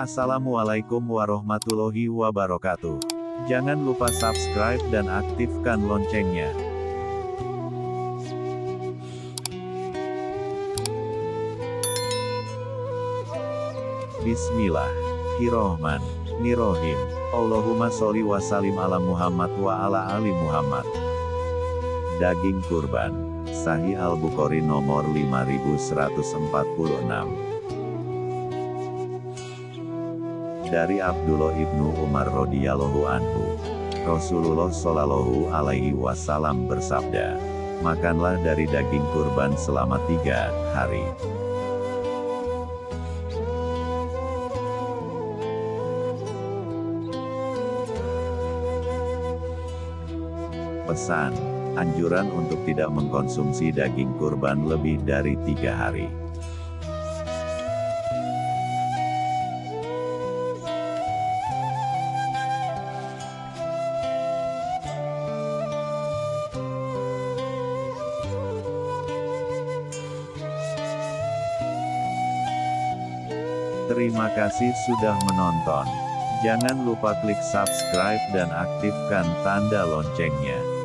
Assalamualaikum warahmatullahi wabarakatuh. Jangan lupa subscribe dan aktifkan loncengnya. Bismillahirrohmanirrohim. Allahumma sholli wa salim ala Muhammad wa ala ali Muhammad. Daging kurban. Sahih Al-Bukhari nomor 5146. Dari Abdullah ibnu Umar radhiyallahu anhu. Rasulullah shallallahu alaihi wasallam bersabda, makanlah dari daging kurban selama tiga hari. Pesan, anjuran untuk tidak mengkonsumsi daging kurban lebih dari tiga hari. Terima kasih sudah menonton. Jangan lupa klik subscribe dan aktifkan tanda loncengnya.